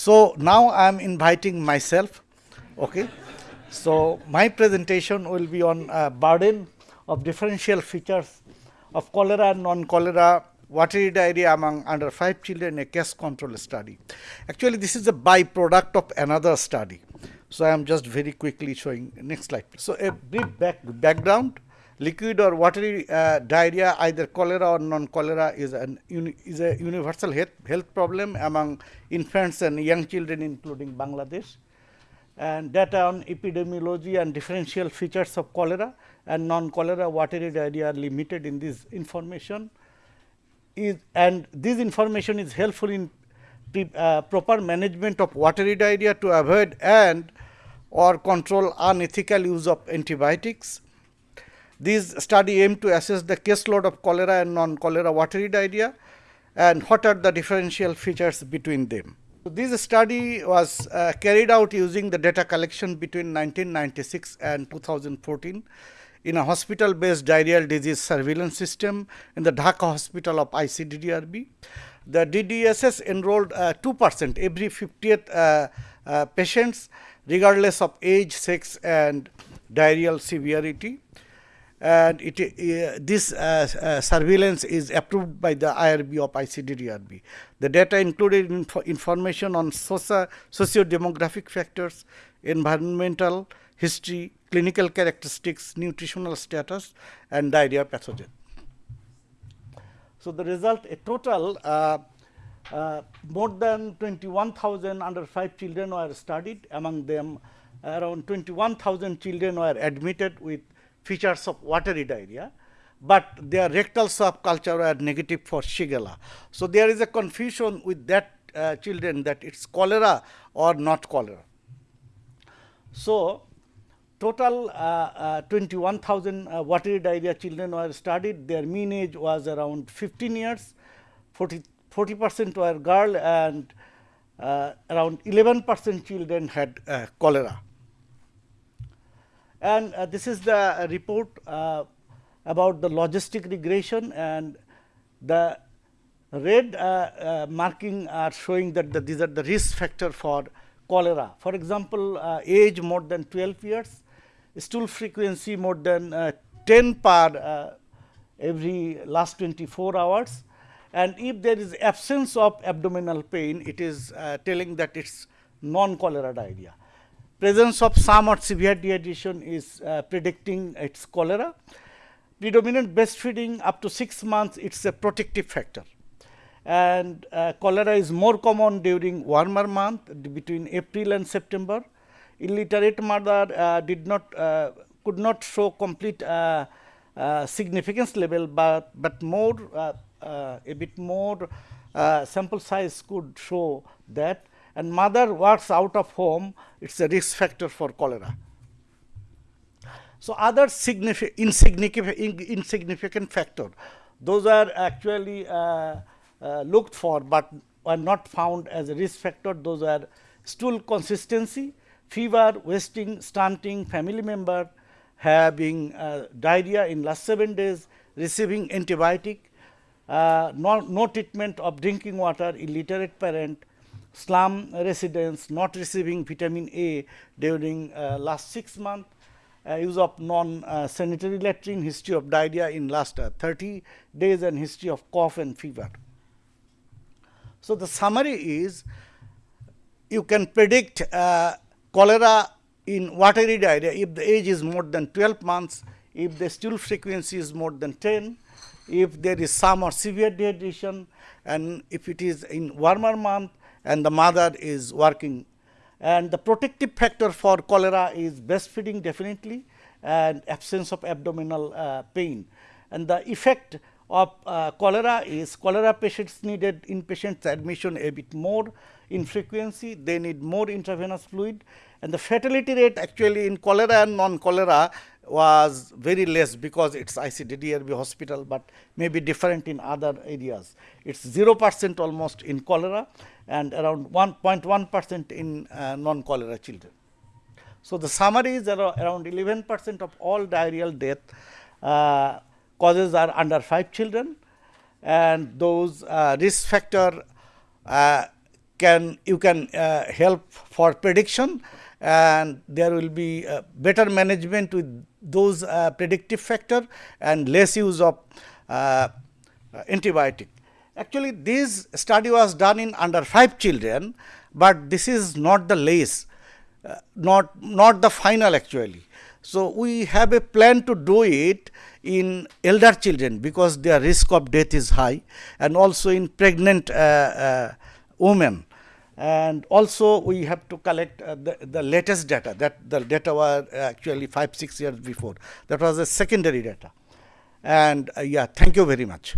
So now I am inviting myself. Okay. So my presentation will be on uh, burden of differential features of cholera and non-cholera watery diarrhea among under 5 children a case control study. Actually, this is a byproduct of another study. So, I am just very quickly showing next slide. So, a brief back, background liquid or watery uh, diarrhea either cholera or non-cholera is, an is a universal health, health problem among infants and young children including Bangladesh and data on epidemiology and differential features of cholera and non-cholera watery diarrhea are limited in this information is and this information is helpful in pre, uh, proper management of watery diarrhea to avoid and or control unethical use of antibiotics. This study aim to assess the caseload of cholera and non-cholera watery diarrhea and what are the differential features between them. So this study was uh, carried out using the data collection between 1996 and 2014 in a hospital based diarrheal disease surveillance system in the Dhaka hospital of ICDDRB. The DDSS enrolled uh, 2 percent every 50th uh, uh, patients regardless of age, sex and diarrheal severity and it, uh, this uh, uh, surveillance is approved by the IRB of ICDDRB. The data included info information on socio, socio-demographic factors, environmental history, clinical characteristics, nutritional status and diarrhea pathogen. So, the result a total uh, uh, more than 21,000 under 5 children were studied among them around 21,000 children were admitted with features of watery diarrhea, but their rectal swab culture were negative for Shigella. So, there is a confusion with that uh, children that it is cholera or not cholera. So, total uh, uh, 21,000 uh, watery diarrhea children were studied. Their mean age was around 15 years, 40 percent were girl and uh, around 11 percent children had uh, cholera. And uh, this is the report about the logistic regression and the red marking are showing that the, these are the risk factor for cholera. For example, age more than 12 years, stool frequency more than uh, 10 per uh, every last 24 hours and if there is absence of abdominal pain it is uh, telling that it is non cholera diarrhea. Presence of some or severe dehydration is uh, predicting its cholera. Predominant breastfeeding up to 6 months it is a protective factor. And uh, cholera is more common during warmer month between April and September. Illiterate mother uh, did not uh, could not show complete uh, significance level, but but more a bit more sample size could show that and mother works out of home it is a risk factor for cholera. So, other insignificant, insignificant factor those are actually uh, uh, looked for, but are not found as a risk factor those are stool consistency fever, wasting, stunting, family member having uh, diarrhea in last 7 days, receiving antibiotic, uh, no, no, treatment of drinking water, illiterate parent, slum residents not receiving vitamin A during uh, last 6 months, uh, use of non uh, latrine, history of diarrhea in last uh, 30 days and history of cough and fever. So, the summary is you can predict cholera in watery diarrhea if the age is more than 12 months, if the stool frequency is more than 10, if there is some or severe dehydration and if it is in warmer month and the mother is working. And the protective factor for cholera is breastfeeding definitely and absence of abdominal uh, pain. And the effect of uh, cholera is cholera patients needed inpatient admission a bit more in frequency, they need more intravenous fluid and the fatality rate actually in cholera and non-cholera was very less because it is ICDDRB hospital, but may be different in other areas. It is 0 percent almost in cholera and around 1.1 percent in uh, non-cholera children. So, the summary is around 11 percent of all diarrheal death uh, causes are under 5 children and those uh, risk factor uh, can you can uh, help for prediction and there will be uh, better management with those uh, predictive factor and less use of antibiotic. Actually, this study was done in under 5 children, but this is not the less, uh, not, not the final actually. So, we have a plan to do it in elder children because their risk of death is high and also in pregnant uh, uh, women and also we have to collect uh, the, the latest data that the data were actually 5 6 years before. That was a secondary data. And uh, yeah thank you very much